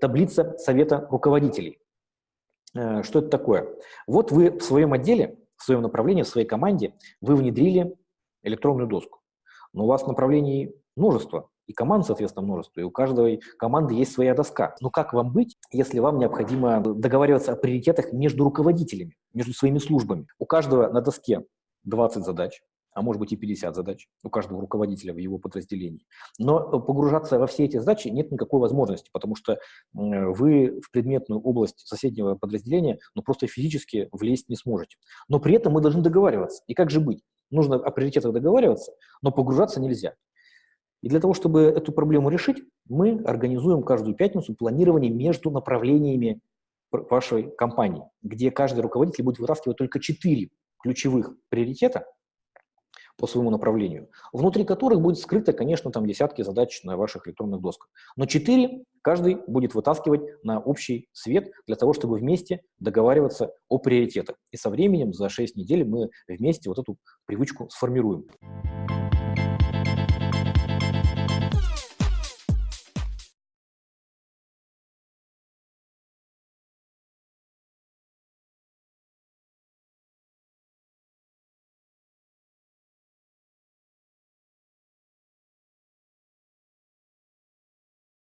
Таблица совета руководителей. Э, что это такое? Вот вы в своем отделе, в своем направлении, в своей команде, вы внедрили электронную доску. Но у вас направлений множество, и команд, соответственно, множество, и у каждой команды есть своя доска. Но как вам быть, если вам необходимо договариваться о приоритетах между руководителями, между своими службами? У каждого на доске 20 задач, а может быть и 50 задач у каждого руководителя в его подразделении. Но погружаться во все эти задачи нет никакой возможности, потому что вы в предметную область соседнего подразделения ну, просто физически влезть не сможете. Но при этом мы должны договариваться. И как же быть? Нужно о приоритетах договариваться, но погружаться нельзя. И для того, чтобы эту проблему решить, мы организуем каждую пятницу планирование между направлениями вашей компании, где каждый руководитель будет вытаскивать только четыре ключевых приоритета по своему направлению, внутри которых будет скрыто, конечно, там десятки задач на ваших электронных досках. Но четыре каждый будет вытаскивать на общий свет для того, чтобы вместе договариваться о приоритетах. И со временем, за 6 недель, мы вместе вот эту привычку сформируем.